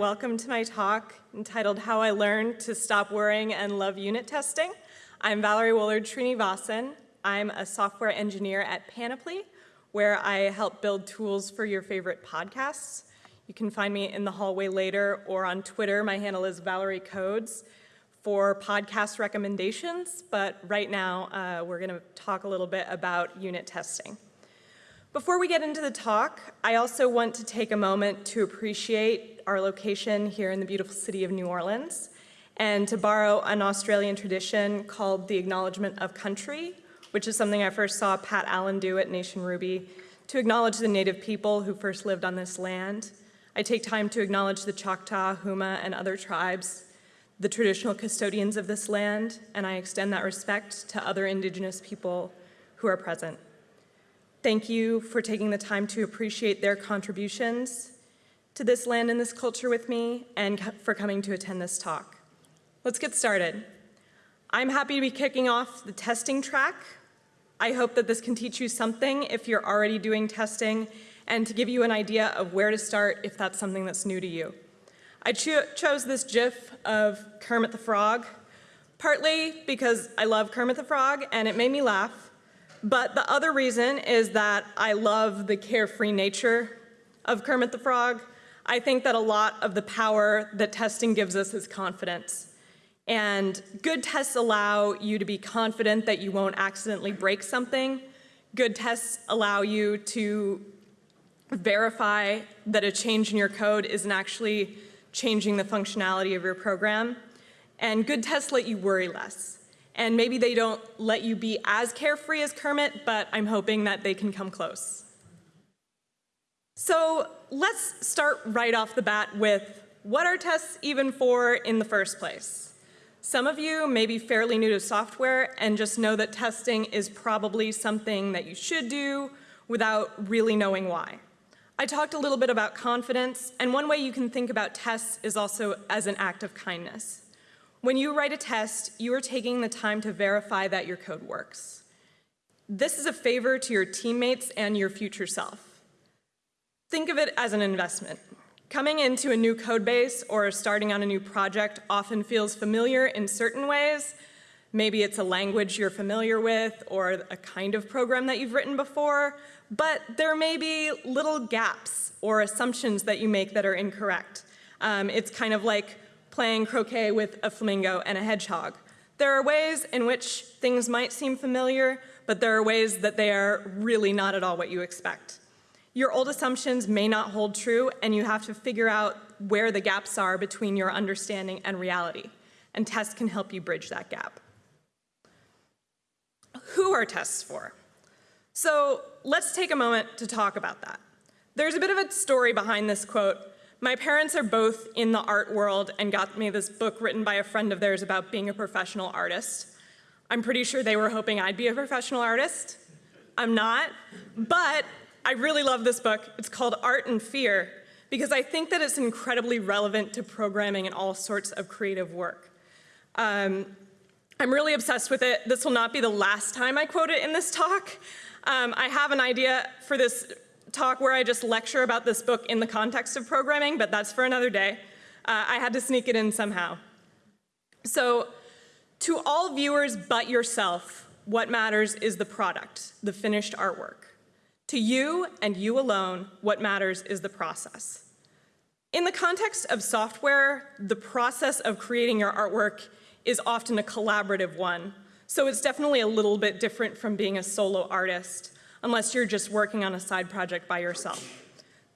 welcome to my talk entitled How I Learned to Stop Worrying and Love Unit Testing. I'm Valerie Woolard Srinivasan. I'm a software engineer at Panoply, where I help build tools for your favorite podcasts. You can find me in the hallway later or on Twitter. My handle is Valerie Codes for podcast recommendations, but right now uh, we're gonna talk a little bit about unit testing. Before we get into the talk, I also want to take a moment to appreciate our location here in the beautiful city of New Orleans and to borrow an Australian tradition called the acknowledgement of country, which is something I first saw Pat Allan do at Nation Ruby to acknowledge the native people who first lived on this land. I take time to acknowledge the Choctaw, Houma, and other tribes, the traditional custodians of this land, and I extend that respect to other indigenous people who are present. Thank you for taking the time to appreciate their contributions to this land and this culture with me and for coming to attend this talk. Let's get started. I'm happy to be kicking off the testing track. I hope that this can teach you something if you're already doing testing and to give you an idea of where to start if that's something that's new to you. I cho chose this GIF of Kermit the Frog, partly because I love Kermit the Frog and it made me laugh, but the other reason is that I love the carefree nature of Kermit the Frog. I think that a lot of the power that testing gives us is confidence. And good tests allow you to be confident that you won't accidentally break something. Good tests allow you to verify that a change in your code isn't actually changing the functionality of your program. And good tests let you worry less. And maybe they don't let you be as carefree as Kermit, but I'm hoping that they can come close. So let's start right off the bat with what are tests even for in the first place? Some of you may be fairly new to software and just know that testing is probably something that you should do without really knowing why. I talked a little bit about confidence, and one way you can think about tests is also as an act of kindness. When you write a test, you are taking the time to verify that your code works. This is a favor to your teammates and your future self. Think of it as an investment. Coming into a new code base or starting on a new project often feels familiar in certain ways. Maybe it's a language you're familiar with or a kind of program that you've written before, but there may be little gaps or assumptions that you make that are incorrect. Um, it's kind of like playing croquet with a flamingo and a hedgehog. There are ways in which things might seem familiar, but there are ways that they are really not at all what you expect. Your old assumptions may not hold true, and you have to figure out where the gaps are between your understanding and reality, and tests can help you bridge that gap. Who are tests for? So let's take a moment to talk about that. There's a bit of a story behind this quote my parents are both in the art world and got me this book written by a friend of theirs about being a professional artist. I'm pretty sure they were hoping I'd be a professional artist. I'm not, but I really love this book. It's called Art and Fear because I think that it's incredibly relevant to programming and all sorts of creative work. Um, I'm really obsessed with it. This will not be the last time I quote it in this talk. Um, I have an idea for this talk where I just lecture about this book in the context of programming, but that's for another day. Uh, I had to sneak it in somehow. So to all viewers but yourself, what matters is the product, the finished artwork. To you and you alone, what matters is the process. In the context of software, the process of creating your artwork is often a collaborative one. So it's definitely a little bit different from being a solo artist unless you're just working on a side project by yourself.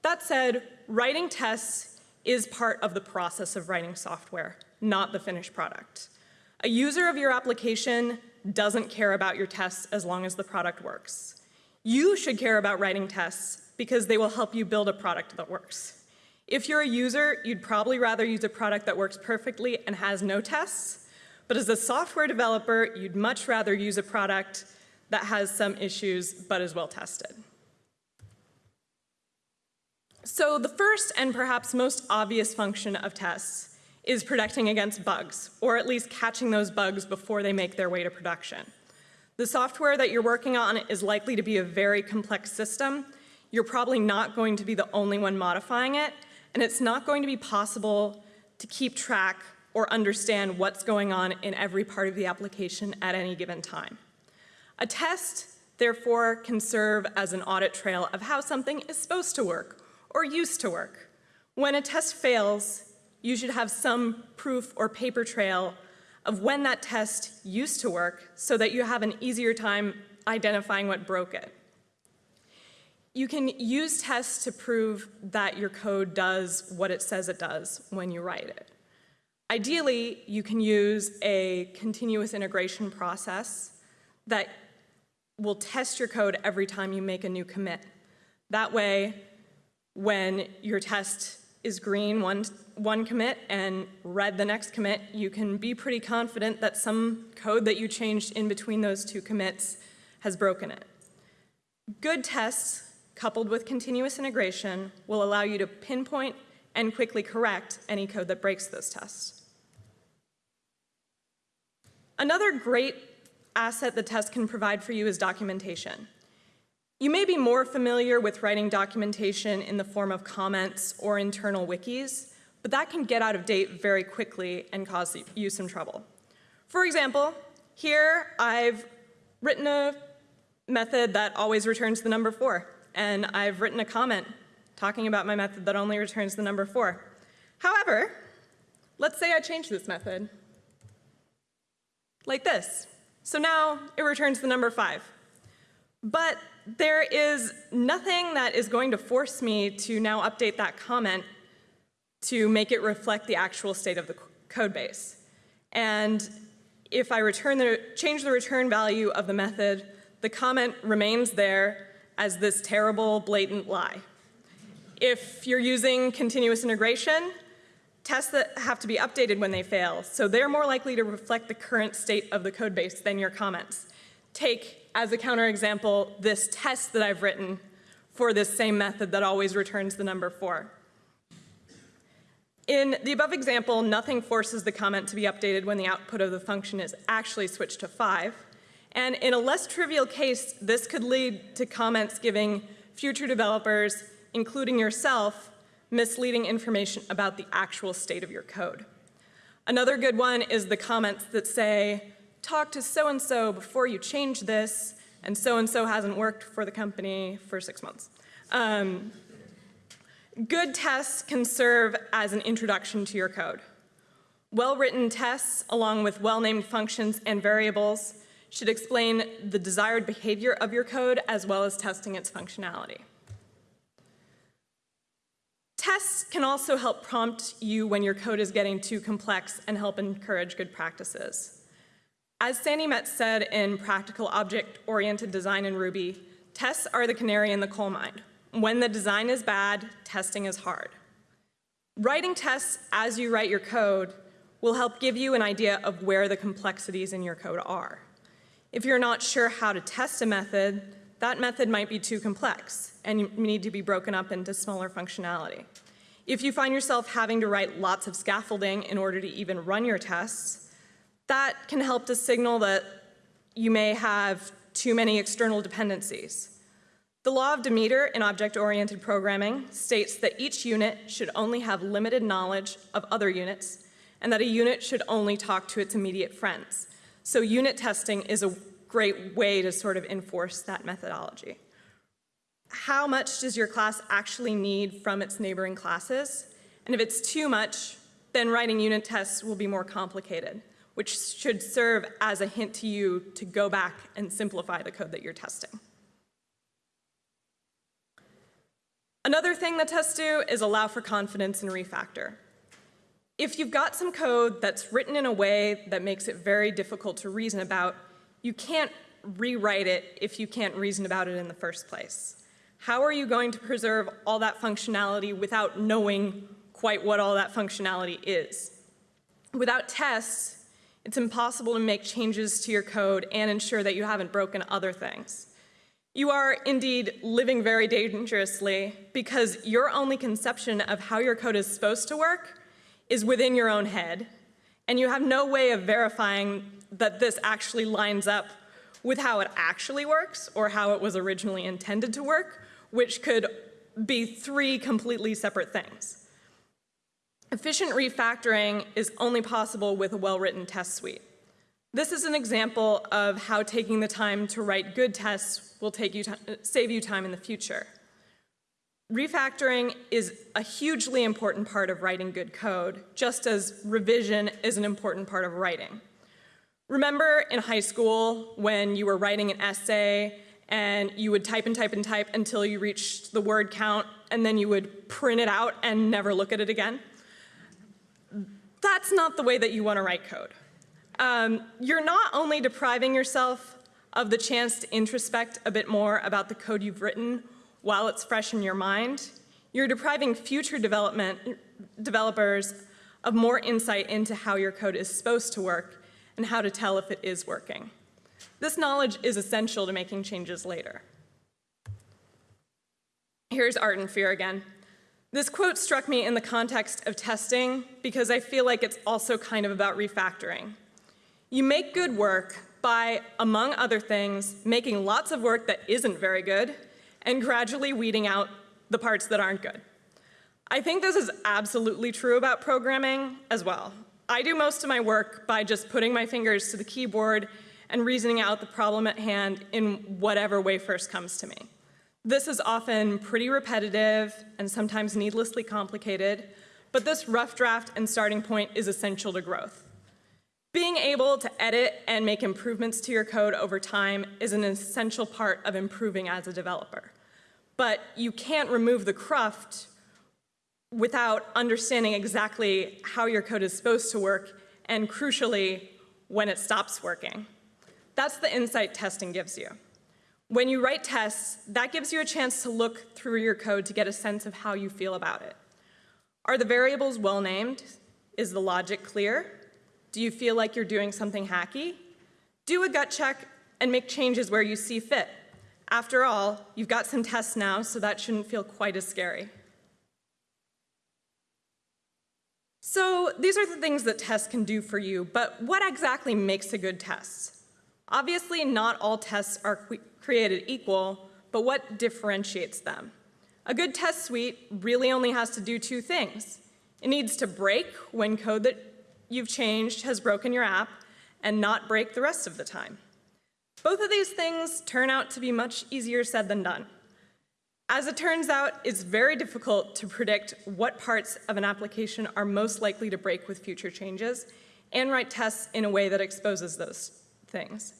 That said, writing tests is part of the process of writing software, not the finished product. A user of your application doesn't care about your tests as long as the product works. You should care about writing tests because they will help you build a product that works. If you're a user, you'd probably rather use a product that works perfectly and has no tests, but as a software developer, you'd much rather use a product that has some issues but is well tested. So the first and perhaps most obvious function of tests is protecting against bugs, or at least catching those bugs before they make their way to production. The software that you're working on is likely to be a very complex system. You're probably not going to be the only one modifying it, and it's not going to be possible to keep track or understand what's going on in every part of the application at any given time. A test, therefore, can serve as an audit trail of how something is supposed to work or used to work. When a test fails, you should have some proof or paper trail of when that test used to work so that you have an easier time identifying what broke it. You can use tests to prove that your code does what it says it does when you write it. Ideally, you can use a continuous integration process that will test your code every time you make a new commit. That way, when your test is green one, one commit and red the next commit, you can be pretty confident that some code that you changed in between those two commits has broken it. Good tests, coupled with continuous integration, will allow you to pinpoint and quickly correct any code that breaks those tests. Another great asset the test can provide for you is documentation. You may be more familiar with writing documentation in the form of comments or internal wikis, but that can get out of date very quickly and cause you some trouble. For example, here I've written a method that always returns the number four, and I've written a comment talking about my method that only returns the number four. However, let's say I change this method like this. So now it returns the number five. But there is nothing that is going to force me to now update that comment to make it reflect the actual state of the code base. And if I return the, change the return value of the method, the comment remains there as this terrible, blatant lie. If you're using continuous integration, tests that have to be updated when they fail, so they're more likely to reflect the current state of the code base than your comments. Take, as a counterexample, this test that I've written for this same method that always returns the number four. In the above example, nothing forces the comment to be updated when the output of the function is actually switched to five. And in a less trivial case, this could lead to comments giving future developers, including yourself, misleading information about the actual state of your code. Another good one is the comments that say, talk to so-and-so before you change this, and so-and-so hasn't worked for the company for six months. Um, good tests can serve as an introduction to your code. Well-written tests, along with well-named functions and variables, should explain the desired behavior of your code as well as testing its functionality. Tests can also help prompt you when your code is getting too complex and help encourage good practices. As Sandi Metz said in Practical Object-Oriented Design in Ruby, tests are the canary in the coal mine. When the design is bad, testing is hard. Writing tests as you write your code will help give you an idea of where the complexities in your code are. If you're not sure how to test a method, that method might be too complex and need to be broken up into smaller functionality. If you find yourself having to write lots of scaffolding in order to even run your tests, that can help to signal that you may have too many external dependencies. The law of Demeter in object-oriented programming states that each unit should only have limited knowledge of other units and that a unit should only talk to its immediate friends. So unit testing is a great way to sort of enforce that methodology. How much does your class actually need from its neighboring classes? And if it's too much, then writing unit tests will be more complicated, which should serve as a hint to you to go back and simplify the code that you're testing. Another thing that tests do is allow for confidence in refactor. If you've got some code that's written in a way that makes it very difficult to reason about, you can't rewrite it if you can't reason about it in the first place. How are you going to preserve all that functionality without knowing quite what all that functionality is? Without tests, it's impossible to make changes to your code and ensure that you haven't broken other things. You are indeed living very dangerously because your only conception of how your code is supposed to work is within your own head, and you have no way of verifying that this actually lines up with how it actually works or how it was originally intended to work, which could be three completely separate things. Efficient refactoring is only possible with a well-written test suite. This is an example of how taking the time to write good tests will you save you time in the future. Refactoring is a hugely important part of writing good code, just as revision is an important part of writing. Remember in high school when you were writing an essay and you would type and type and type until you reached the word count and then you would print it out and never look at it again? That's not the way that you want to write code. Um, you're not only depriving yourself of the chance to introspect a bit more about the code you've written while it's fresh in your mind, you're depriving future development, developers of more insight into how your code is supposed to work and how to tell if it is working. This knowledge is essential to making changes later. Here's art and Fear again. This quote struck me in the context of testing because I feel like it's also kind of about refactoring. You make good work by, among other things, making lots of work that isn't very good and gradually weeding out the parts that aren't good. I think this is absolutely true about programming as well. I do most of my work by just putting my fingers to the keyboard and reasoning out the problem at hand in whatever way first comes to me. This is often pretty repetitive and sometimes needlessly complicated, but this rough draft and starting point is essential to growth. Being able to edit and make improvements to your code over time is an essential part of improving as a developer but you can't remove the cruft without understanding exactly how your code is supposed to work and crucially, when it stops working. That's the insight testing gives you. When you write tests, that gives you a chance to look through your code to get a sense of how you feel about it. Are the variables well named? Is the logic clear? Do you feel like you're doing something hacky? Do a gut check and make changes where you see fit. After all, you've got some tests now, so that shouldn't feel quite as scary. So these are the things that tests can do for you, but what exactly makes a good test? Obviously, not all tests are created equal, but what differentiates them? A good test suite really only has to do two things. It needs to break when code that you've changed has broken your app and not break the rest of the time. Both of these things turn out to be much easier said than done. As it turns out, it's very difficult to predict what parts of an application are most likely to break with future changes and write tests in a way that exposes those things.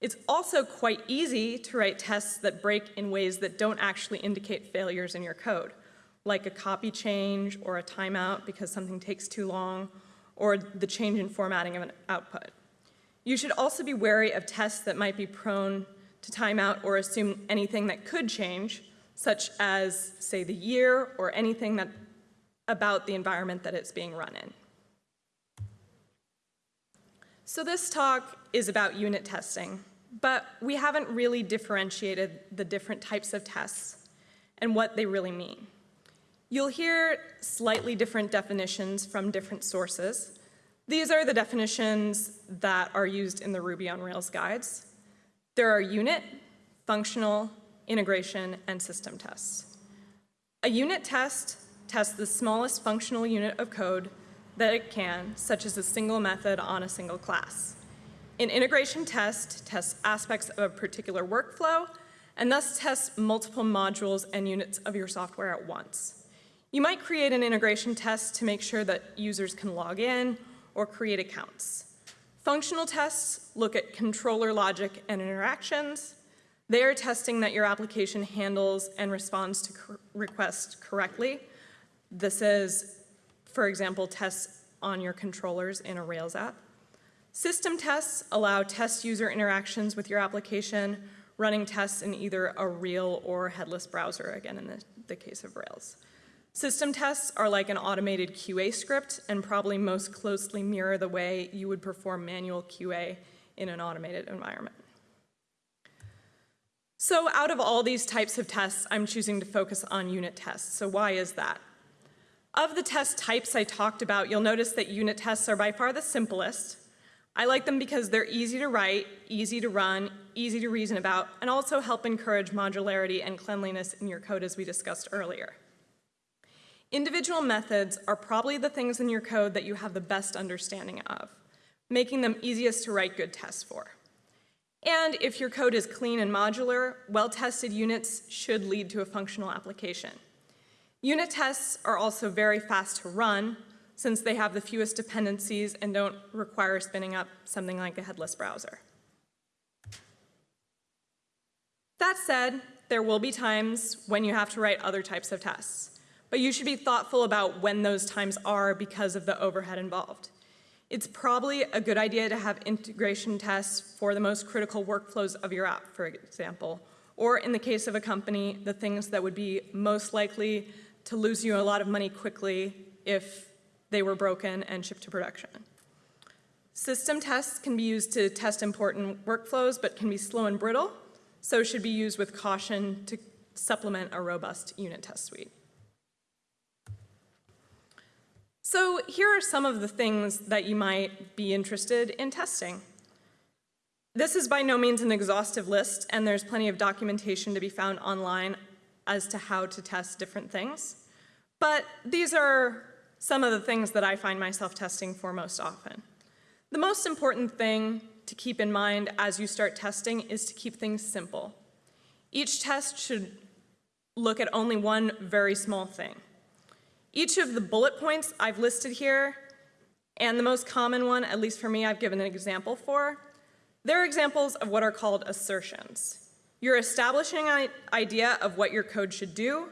It's also quite easy to write tests that break in ways that don't actually indicate failures in your code, like a copy change or a timeout because something takes too long, or the change in formatting of an output. You should also be wary of tests that might be prone to timeout or assume anything that could change, such as, say, the year or anything that, about the environment that it's being run in. So this talk is about unit testing, but we haven't really differentiated the different types of tests and what they really mean. You'll hear slightly different definitions from different sources, these are the definitions that are used in the Ruby on Rails guides. There are unit, functional, integration, and system tests. A unit test tests the smallest functional unit of code that it can, such as a single method on a single class. An integration test tests aspects of a particular workflow and thus tests multiple modules and units of your software at once. You might create an integration test to make sure that users can log in or create accounts. Functional tests look at controller logic and interactions. They are testing that your application handles and responds to requests correctly. This is, for example, tests on your controllers in a Rails app. System tests allow test user interactions with your application, running tests in either a real or headless browser, again in the, the case of Rails. System tests are like an automated QA script and probably most closely mirror the way you would perform manual QA in an automated environment. So out of all these types of tests, I'm choosing to focus on unit tests. So why is that? Of the test types I talked about, you'll notice that unit tests are by far the simplest. I like them because they're easy to write, easy to run, easy to reason about, and also help encourage modularity and cleanliness in your code as we discussed earlier. Individual methods are probably the things in your code that you have the best understanding of, making them easiest to write good tests for. And if your code is clean and modular, well-tested units should lead to a functional application. Unit tests are also very fast to run since they have the fewest dependencies and don't require spinning up something like a headless browser. That said, there will be times when you have to write other types of tests, but you should be thoughtful about when those times are because of the overhead involved. It's probably a good idea to have integration tests for the most critical workflows of your app, for example, or in the case of a company, the things that would be most likely to lose you a lot of money quickly if they were broken and shipped to production. System tests can be used to test important workflows, but can be slow and brittle, so should be used with caution to supplement a robust unit test suite. So here are some of the things that you might be interested in testing. This is by no means an exhaustive list, and there's plenty of documentation to be found online as to how to test different things. But these are some of the things that I find myself testing for most often. The most important thing to keep in mind as you start testing is to keep things simple. Each test should look at only one very small thing. Each of the bullet points I've listed here, and the most common one, at least for me, I've given an example for, they're examples of what are called assertions. You're establishing an idea of what your code should do,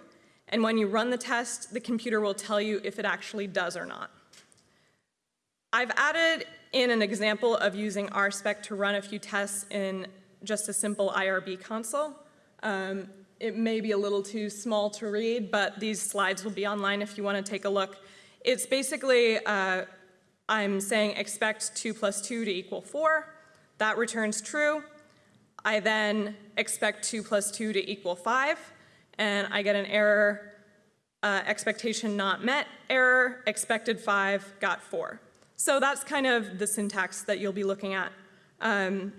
and when you run the test, the computer will tell you if it actually does or not. I've added in an example of using RSpec to run a few tests in just a simple IRB console. Um, it may be a little too small to read, but these slides will be online if you want to take a look. It's basically, uh, I'm saying expect 2 plus 2 to equal 4. That returns true. I then expect 2 plus 2 to equal 5, and I get an error, uh, expectation not met, error, expected 5, got 4. So that's kind of the syntax that you'll be looking at. Um,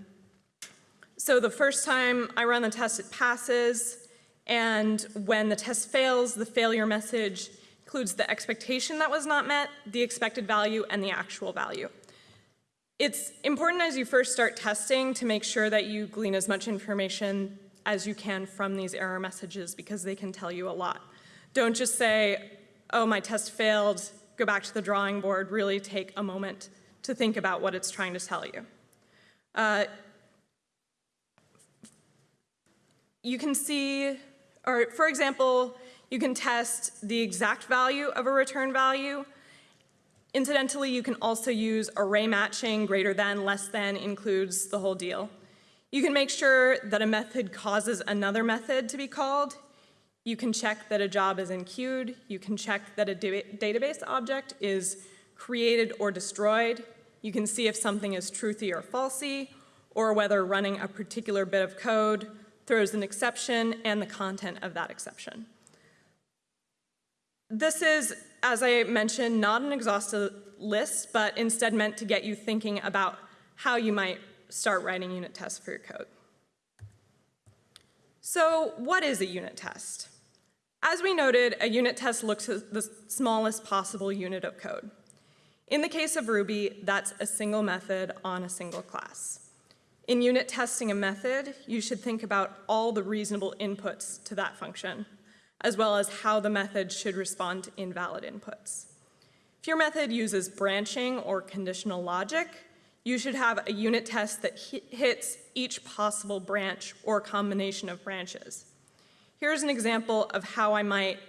so the first time I run the test, it passes. And when the test fails, the failure message includes the expectation that was not met, the expected value, and the actual value. It's important as you first start testing to make sure that you glean as much information as you can from these error messages because they can tell you a lot. Don't just say, oh, my test failed, go back to the drawing board, really take a moment to think about what it's trying to tell you. Uh, you can see or for example, you can test the exact value of a return value. Incidentally, you can also use array matching, greater than, less than, includes the whole deal. You can make sure that a method causes another method to be called. You can check that a job is enqueued. You can check that a database object is created or destroyed. You can see if something is truthy or falsy, or whether running a particular bit of code throws an exception and the content of that exception. This is, as I mentioned, not an exhaustive list, but instead meant to get you thinking about how you might start writing unit tests for your code. So what is a unit test? As we noted, a unit test looks at the smallest possible unit of code. In the case of Ruby, that's a single method on a single class. In unit testing a method, you should think about all the reasonable inputs to that function, as well as how the method should respond to invalid inputs. If your method uses branching or conditional logic, you should have a unit test that hits each possible branch or combination of branches. Here's an example of how I might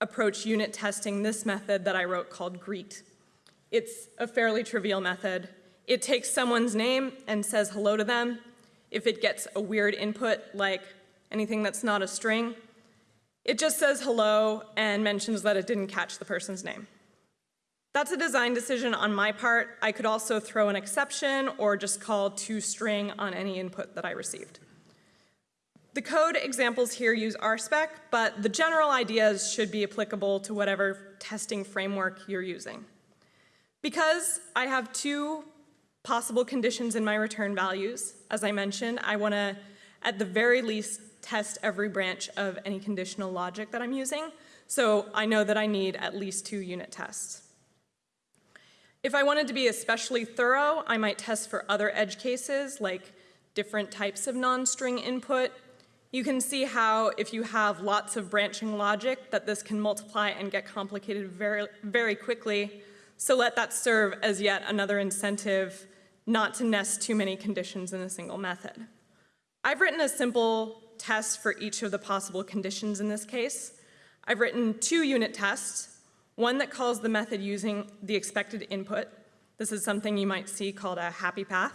approach unit testing this method that I wrote called greet. It's a fairly trivial method, it takes someone's name and says hello to them. If it gets a weird input, like anything that's not a string, it just says hello and mentions that it didn't catch the person's name. That's a design decision on my part. I could also throw an exception or just call toString on any input that I received. The code examples here use RSpec, but the general ideas should be applicable to whatever testing framework you're using. Because I have two possible conditions in my return values. As I mentioned, I want to, at the very least, test every branch of any conditional logic that I'm using. so I know that I need at least two unit tests. If I wanted to be especially thorough, I might test for other edge cases, like different types of non-string input. You can see how if you have lots of branching logic that this can multiply and get complicated very, very quickly. So let that serve as yet another incentive not to nest too many conditions in a single method. I've written a simple test for each of the possible conditions in this case. I've written two unit tests, one that calls the method using the expected input. This is something you might see called a happy path.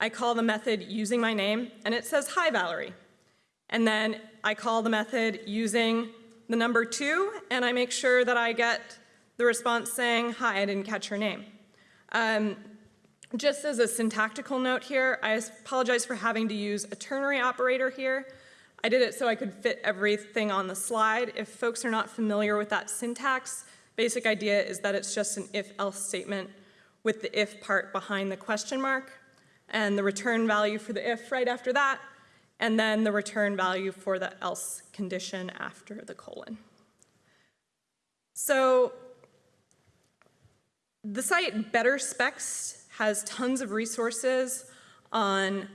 I call the method using my name, and it says, hi, Valerie. And then I call the method using the number two, and I make sure that I get the response saying, hi, I didn't catch your name. Um, just as a syntactical note here, I apologize for having to use a ternary operator here. I did it so I could fit everything on the slide. If folks are not familiar with that syntax, basic idea is that it's just an if-else statement with the if part behind the question mark and the return value for the if right after that, and then the return value for the else condition after the colon. So the site Better Specs has tons of resources on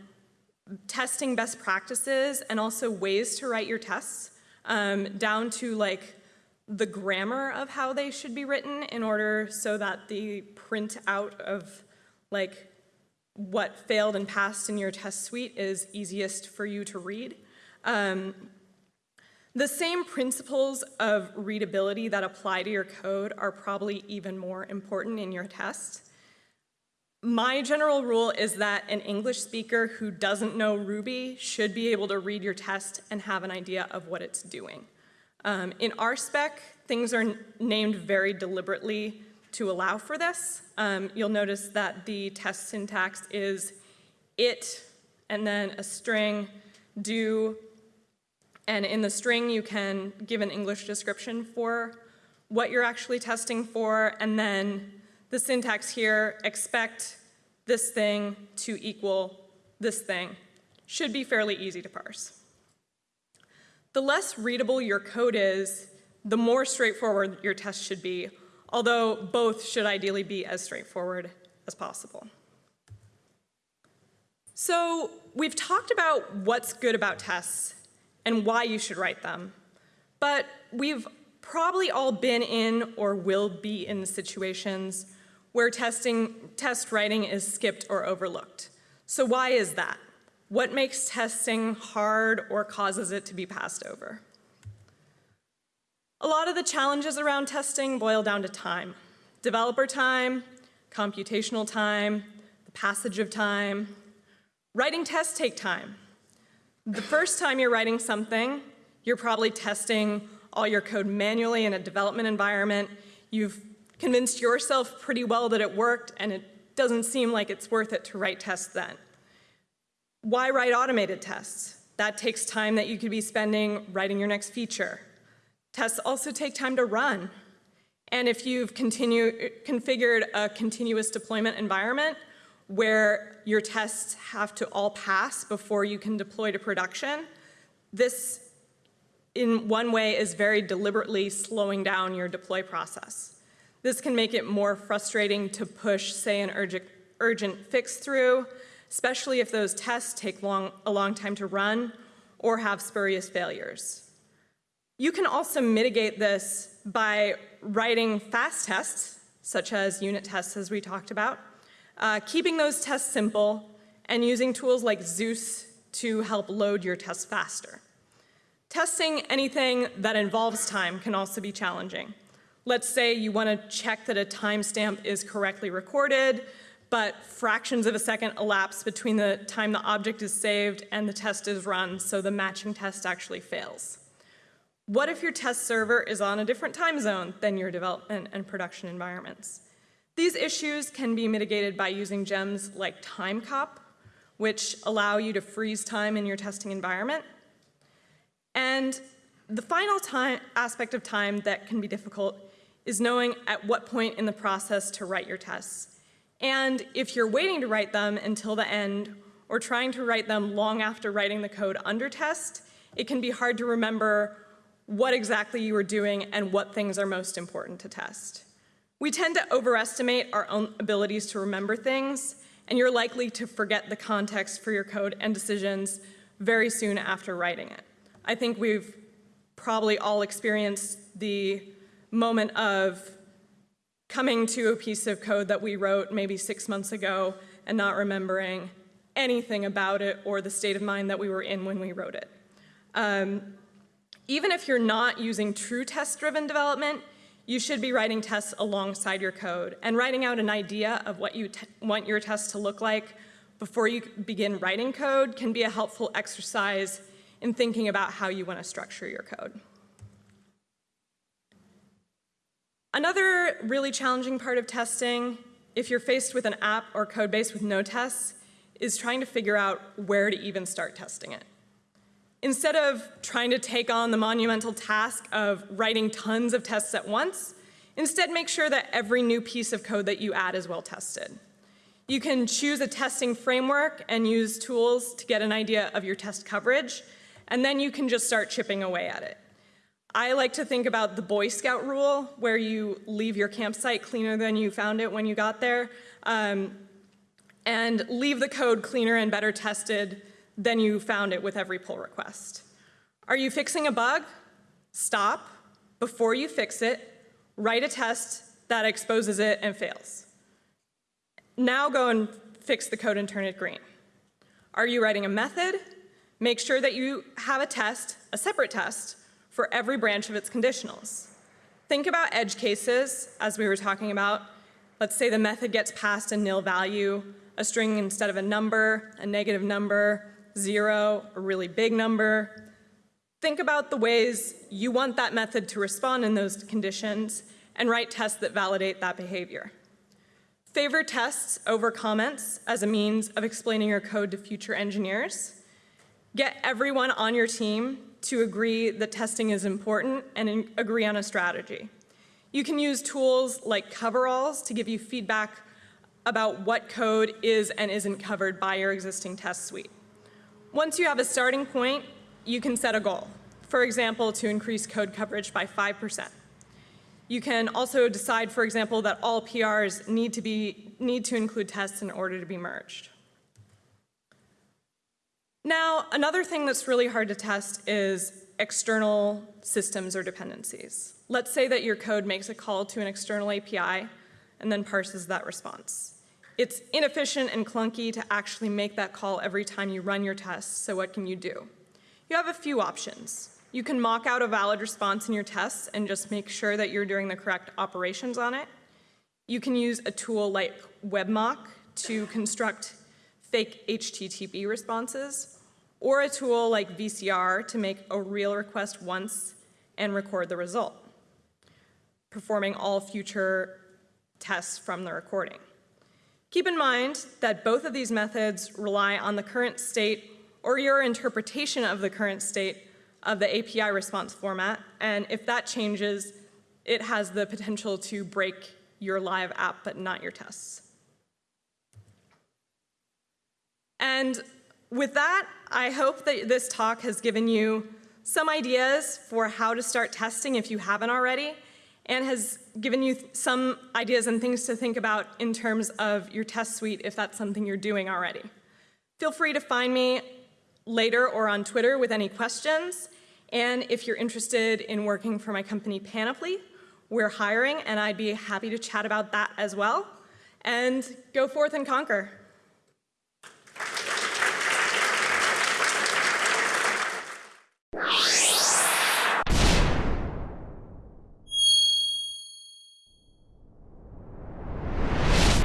testing best practices and also ways to write your tests, um, down to like the grammar of how they should be written in order so that the print out of like what failed and passed in your test suite is easiest for you to read. Um, the same principles of readability that apply to your code are probably even more important in your test. My general rule is that an English speaker who doesn't know Ruby should be able to read your test and have an idea of what it's doing. Um, in spec, things are named very deliberately to allow for this. Um, you'll notice that the test syntax is it, and then a string, do, and in the string you can give an English description for what you're actually testing for, and then the syntax here, expect this thing to equal this thing, should be fairly easy to parse. The less readable your code is, the more straightforward your test should be, although both should ideally be as straightforward as possible. So we've talked about what's good about tests and why you should write them, but we've probably all been in or will be in situations where testing, test writing is skipped or overlooked. So why is that? What makes testing hard or causes it to be passed over? A lot of the challenges around testing boil down to time. Developer time, computational time, the passage of time. Writing tests take time. The first time you're writing something, you're probably testing all your code manually in a development environment. You've convinced yourself pretty well that it worked and it doesn't seem like it's worth it to write tests then. Why write automated tests? That takes time that you could be spending writing your next feature. Tests also take time to run. And if you've continue, configured a continuous deployment environment where your tests have to all pass before you can deploy to production, this in one way is very deliberately slowing down your deploy process. This can make it more frustrating to push, say, an urgent, urgent fix through, especially if those tests take long, a long time to run or have spurious failures. You can also mitigate this by writing fast tests, such as unit tests as we talked about, uh, keeping those tests simple, and using tools like Zeus to help load your tests faster. Testing anything that involves time can also be challenging. Let's say you want to check that a timestamp is correctly recorded, but fractions of a second elapse between the time the object is saved and the test is run, so the matching test actually fails. What if your test server is on a different time zone than your development and production environments? These issues can be mitigated by using gems like timecop, which allow you to freeze time in your testing environment. And the final time, aspect of time that can be difficult is knowing at what point in the process to write your tests. And if you're waiting to write them until the end or trying to write them long after writing the code under test, it can be hard to remember what exactly you are doing and what things are most important to test. We tend to overestimate our own abilities to remember things, and you're likely to forget the context for your code and decisions very soon after writing it. I think we've probably all experienced the moment of coming to a piece of code that we wrote maybe six months ago and not remembering anything about it or the state of mind that we were in when we wrote it. Um, even if you're not using true test-driven development, you should be writing tests alongside your code and writing out an idea of what you want your test to look like before you begin writing code can be a helpful exercise in thinking about how you want to structure your code. Another really challenging part of testing, if you're faced with an app or code base with no tests, is trying to figure out where to even start testing it. Instead of trying to take on the monumental task of writing tons of tests at once, instead make sure that every new piece of code that you add is well tested. You can choose a testing framework and use tools to get an idea of your test coverage, and then you can just start chipping away at it. I like to think about the Boy Scout rule, where you leave your campsite cleaner than you found it when you got there, um, and leave the code cleaner and better tested than you found it with every pull request. Are you fixing a bug? Stop. Before you fix it, write a test that exposes it and fails. Now go and fix the code and turn it green. Are you writing a method? Make sure that you have a test, a separate test, for every branch of its conditionals. Think about edge cases, as we were talking about. Let's say the method gets passed a nil value, a string instead of a number, a negative number, zero, a really big number. Think about the ways you want that method to respond in those conditions and write tests that validate that behavior. Favor tests over comments as a means of explaining your code to future engineers. Get everyone on your team to agree that testing is important and agree on a strategy. You can use tools like coveralls to give you feedback about what code is and isn't covered by your existing test suite. Once you have a starting point, you can set a goal. For example, to increase code coverage by 5%. You can also decide, for example, that all PRs need to, be, need to include tests in order to be merged. Now, another thing that's really hard to test is external systems or dependencies. Let's say that your code makes a call to an external API and then parses that response. It's inefficient and clunky to actually make that call every time you run your tests, so what can you do? You have a few options. You can mock out a valid response in your tests and just make sure that you're doing the correct operations on it. You can use a tool like WebMock to construct fake HTTP responses, or a tool like VCR to make a real request once and record the result, performing all future tests from the recording. Keep in mind that both of these methods rely on the current state or your interpretation of the current state of the API response format, and if that changes, it has the potential to break your live app, but not your tests. And with that, I hope that this talk has given you some ideas for how to start testing if you haven't already, and has given you some ideas and things to think about in terms of your test suite if that's something you're doing already. Feel free to find me later or on Twitter with any questions. And if you're interested in working for my company Panoply, we're hiring and I'd be happy to chat about that as well. And go forth and conquer. you.